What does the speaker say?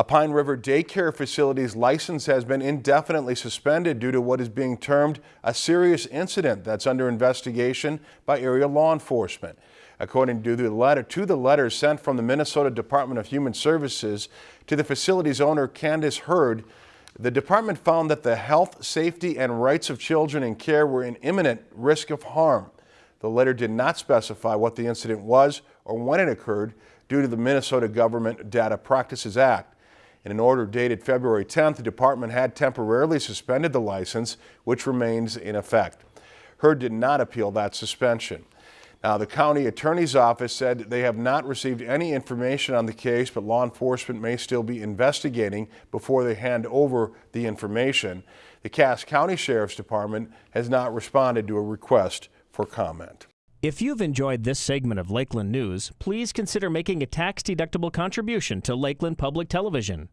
A Pine River daycare facility's license has been indefinitely suspended due to what is being termed a serious incident that's under investigation by area law enforcement. According to the letter to the letter sent from the Minnesota Department of Human Services to the facility's owner Candace Hurd, the department found that the health, safety and rights of children in care were in imminent risk of harm. The letter did not specify what the incident was or when it occurred due to the Minnesota Government Data Practices Act. In an order dated February 10th, the department had temporarily suspended the license, which remains in effect. Hurd did not appeal that suspension. Now, the county attorney's office said they have not received any information on the case, but law enforcement may still be investigating before they hand over the information. The Cass County Sheriff's Department has not responded to a request for comment. If you've enjoyed this segment of Lakeland News, please consider making a tax-deductible contribution to Lakeland Public Television.